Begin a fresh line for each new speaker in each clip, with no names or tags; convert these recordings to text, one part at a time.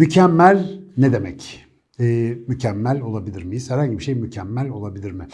Mükemmel ne demek? Ee, mükemmel olabilir miyiz? Herhangi bir şey mükemmel olabilir mi?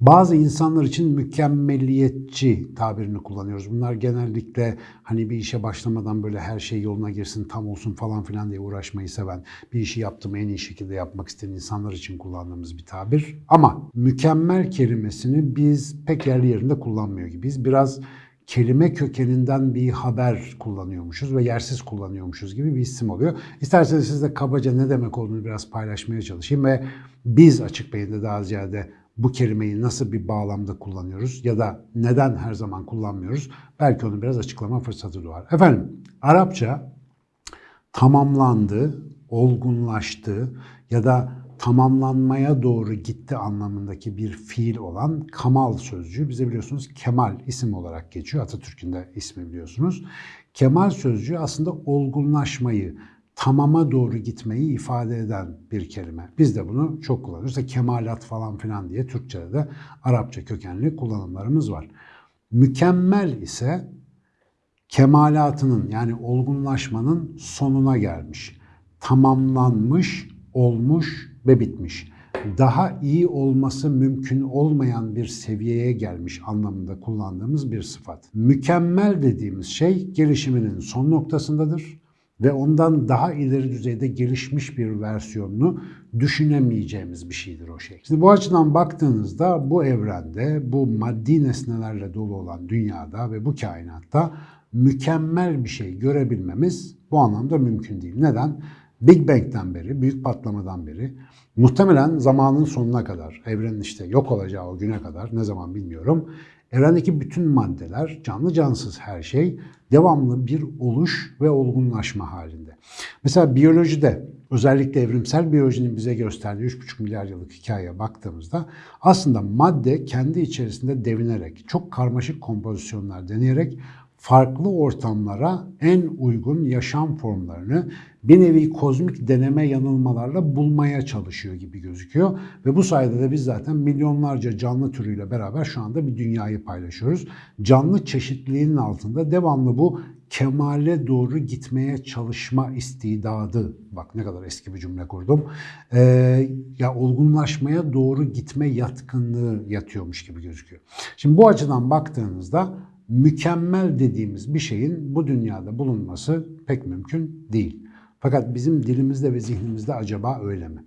Bazı insanlar için mükemmeliyetçi tabirini kullanıyoruz. Bunlar genellikle hani bir işe başlamadan böyle her şey yoluna girsin, tam olsun falan filan diye uğraşmayı seven, bir işi yaptım en iyi şekilde yapmak isteyen insanlar için kullandığımız bir tabir. Ama mükemmel kelimesini biz pek yerli yerinde kullanmıyor gibiyiz. Biraz kelime kökeninden bir haber kullanıyormuşuz ve yersiz kullanıyormuşuz gibi bir isim oluyor. İsterseniz sizle kabaca ne demek olduğunu biraz paylaşmaya çalışayım ve biz açık beyinde daha ziyade bu kelimeyi nasıl bir bağlamda kullanıyoruz ya da neden her zaman kullanmıyoruz belki onu biraz açıklama fırsatı doğar. Efendim Arapça tamamlandı, olgunlaştı ya da tamamlanmaya doğru gitti anlamındaki bir fiil olan kamal sözcüğü bize biliyorsunuz kemal isim olarak geçiyor. Atatürk'ün de ismi biliyorsunuz. Kemal sözcüğü aslında olgunlaşmayı, tamama doğru gitmeyi ifade eden bir kelime. Biz de bunu çok kullanıyoruz. İşte kemalat falan filan diye Türkçe'de de Arapça kökenli kullanımlarımız var. Mükemmel ise kemalatının yani olgunlaşmanın sonuna gelmiş, tamamlanmış, olmuş ve bitmiş. Daha iyi olması mümkün olmayan bir seviyeye gelmiş anlamında kullandığımız bir sıfat. Mükemmel dediğimiz şey gelişiminin son noktasındadır ve ondan daha ileri düzeyde gelişmiş bir versiyonunu düşünemeyeceğimiz bir şeydir o şey. Şimdi bu açıdan baktığınızda bu evrende, bu maddi nesnelerle dolu olan dünyada ve bu kainatta mükemmel bir şey görebilmemiz bu anlamda mümkün değil. Neden? Big Bang'den beri, büyük patlamadan beri muhtemelen zamanın sonuna kadar, evrenin işte yok olacağı o güne kadar ne zaman bilmiyorum. Evrendeki bütün maddeler, canlı cansız her şey devamlı bir oluş ve olgunlaşma halinde. Mesela biyolojide özellikle evrimsel biyolojinin bize gösterdiği 3,5 milyar yıllık hikayeye baktığımızda aslında madde kendi içerisinde devinerek, çok karmaşık kompozisyonlar deneyerek farklı ortamlara en uygun yaşam formlarını bir nevi kozmik deneme yanılmalarla bulmaya çalışıyor gibi gözüküyor. Ve bu sayede de biz zaten milyonlarca canlı türüyle beraber şu anda bir dünyayı paylaşıyoruz. Canlı çeşitliliğinin altında devamlı bu kemale doğru gitmeye çalışma istidadı, bak ne kadar eski bir cümle kurdum, ee, ya olgunlaşmaya doğru gitme yatkınlığı yatıyormuş gibi gözüküyor. Şimdi bu açıdan baktığınızda mükemmel dediğimiz bir şeyin bu dünyada bulunması pek mümkün değil. Fakat bizim dilimizde ve zihnimizde acaba öyle mi?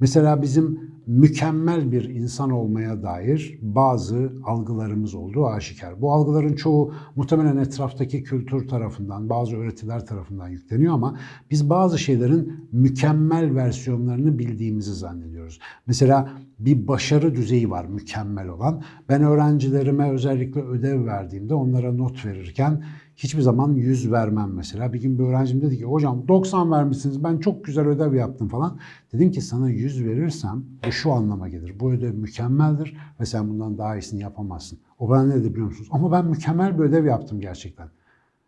Mesela bizim mükemmel bir insan olmaya dair bazı algılarımız olduğu aşikar. Bu algıların çoğu muhtemelen etraftaki kültür tarafından, bazı öğretiler tarafından yükleniyor ama biz bazı şeylerin mükemmel versiyonlarını bildiğimizi zannediyoruz. Mesela bir başarı düzeyi var mükemmel olan. Ben öğrencilerime özellikle ödev verdiğimde onlara not verirken hiçbir zaman 100 vermem mesela. Bir gün bir öğrencim dedi ki hocam 90 vermişsiniz ben çok güzel ödev yaptım falan. Dedim ki sana 100 verirsem bu şu anlama gelir. Bu ödev mükemmeldir ve sen bundan daha iyisini yapamazsın. O bana ne dedi biliyor musunuz? Ama ben mükemmel bir ödev yaptım gerçekten.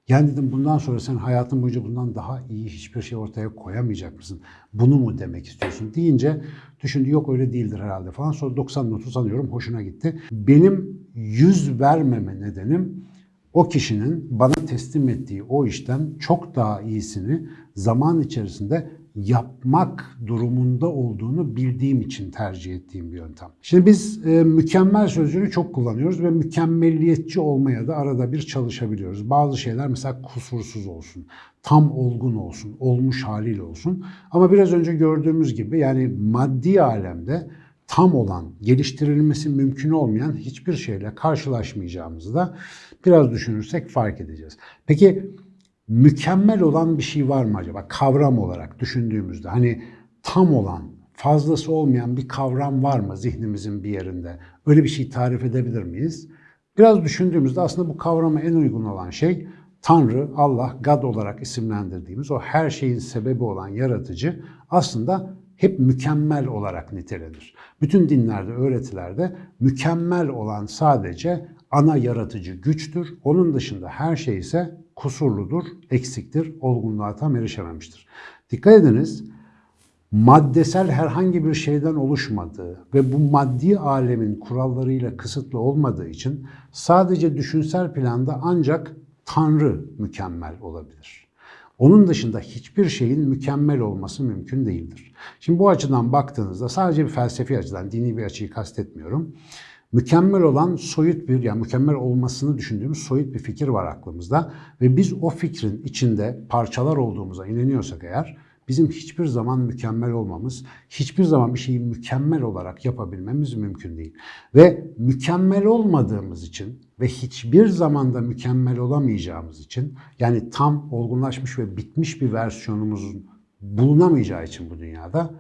Yani dedim bundan sonra sen hayatın boyunca bundan daha iyi hiçbir şey ortaya koyamayacak mısın? Bunu mu demek istiyorsun deyince düşündü yok öyle değildir herhalde falan. Sonra 90 notu sanıyorum hoşuna gitti. Benim 100 vermeme nedenim o kişinin bana teslim ettiği o işten çok daha iyisini zaman içerisinde yapmak durumunda olduğunu bildiğim için tercih ettiğim bir yöntem. Şimdi biz e, mükemmel sözcüğünü çok kullanıyoruz ve mükemmelliyetçi olmaya da arada bir çalışabiliyoruz. Bazı şeyler mesela kusursuz olsun, tam olgun olsun, olmuş haliyle olsun. Ama biraz önce gördüğümüz gibi yani maddi alemde tam olan, geliştirilmesi mümkün olmayan hiçbir şeyle karşılaşmayacağımızı da biraz düşünürsek fark edeceğiz. Peki mükemmel olan bir şey var mı acaba kavram olarak düşündüğümüzde? Hani tam olan, fazlası olmayan bir kavram var mı zihnimizin bir yerinde? Öyle bir şey tarif edebilir miyiz? Biraz düşündüğümüzde aslında bu kavrama en uygun olan şey Tanrı, Allah, God olarak isimlendirdiğimiz o her şeyin sebebi olan yaratıcı aslında hep mükemmel olarak nitelenir. Bütün dinlerde, öğretilerde mükemmel olan sadece ana yaratıcı güçtür. Onun dışında her şey ise kusurludur, eksiktir, olgunluğa tam erişememiştir. Dikkat ediniz, maddesel herhangi bir şeyden oluşmadığı ve bu maddi alemin kurallarıyla kısıtlı olmadığı için sadece düşünsel planda ancak Tanrı mükemmel olabilir. Onun dışında hiçbir şeyin mükemmel olması mümkün değildir. Şimdi bu açıdan baktığınızda sadece bir felsefi açıdan, dini bir açıyı kastetmiyorum. Mükemmel olan soyut bir, yani mükemmel olmasını düşündüğümüz soyut bir fikir var aklımızda. Ve biz o fikrin içinde parçalar olduğumuza inanıyorsak eğer, bizim hiçbir zaman mükemmel olmamız, hiçbir zaman bir şeyi mükemmel olarak yapabilmemiz mümkün değil. Ve mükemmel olmadığımız için ve hiçbir zamanda mükemmel olamayacağımız için, yani tam olgunlaşmış ve bitmiş bir versiyonumuzun bulunamayacağı için bu dünyada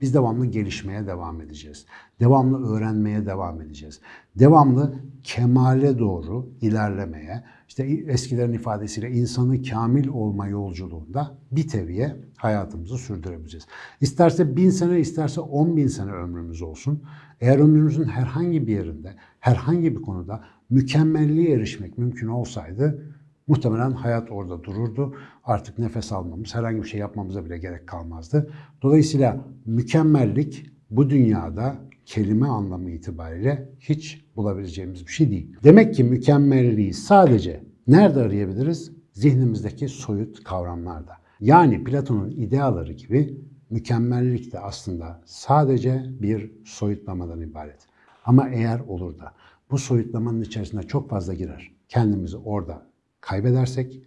biz devamlı gelişmeye devam edeceğiz. Devamlı öğrenmeye devam edeceğiz. Devamlı kemale doğru ilerlemeye, işte eskilerin ifadesiyle insanı kamil olma yolculuğunda bir teviye hayatımızı sürdürebileceğiz. İsterse bin sene, isterse on bin sene ömrümüz olsun. Eğer ömrümüzün herhangi bir yerinde, herhangi bir konuda mükemmelliğe erişmek mümkün olsaydı Muhtemelen hayat orada dururdu. Artık nefes almamız, herhangi bir şey yapmamıza bile gerek kalmazdı. Dolayısıyla mükemmellik bu dünyada kelime anlamı itibariyle hiç bulabileceğimiz bir şey değil. Demek ki mükemmelliği sadece nerede arayabiliriz? Zihnimizdeki soyut kavramlarda. Yani Platon'un ideaları gibi mükemmellik de aslında sadece bir soyutlamadan ibaret. Ama eğer olur da bu soyutlamanın içerisine çok fazla girer, kendimizi orada kaybedersek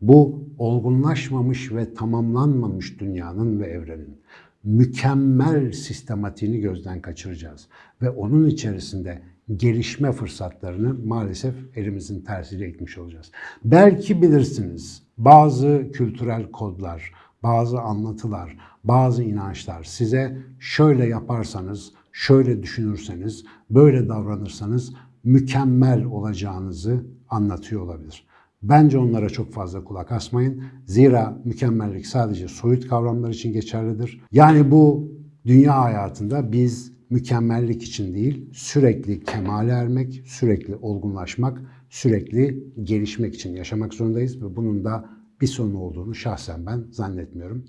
bu olgunlaşmamış ve tamamlanmamış dünyanın ve evrenin mükemmel sistematiğini gözden kaçıracağız. Ve onun içerisinde gelişme fırsatlarını maalesef elimizin tersiyle itmiş olacağız. Belki bilirsiniz bazı kültürel kodlar, bazı anlatılar, bazı inançlar size şöyle yaparsanız, şöyle düşünürseniz, böyle davranırsanız mükemmel olacağınızı anlatıyor olabilir. Bence onlara çok fazla kulak asmayın. Zira mükemmellik sadece soyut kavramlar için geçerlidir. Yani bu dünya hayatında biz mükemmellik için değil, sürekli kemale ermek, sürekli olgunlaşmak, sürekli gelişmek için yaşamak zorundayız ve bunun da bir sonu olduğunu şahsen ben zannetmiyorum.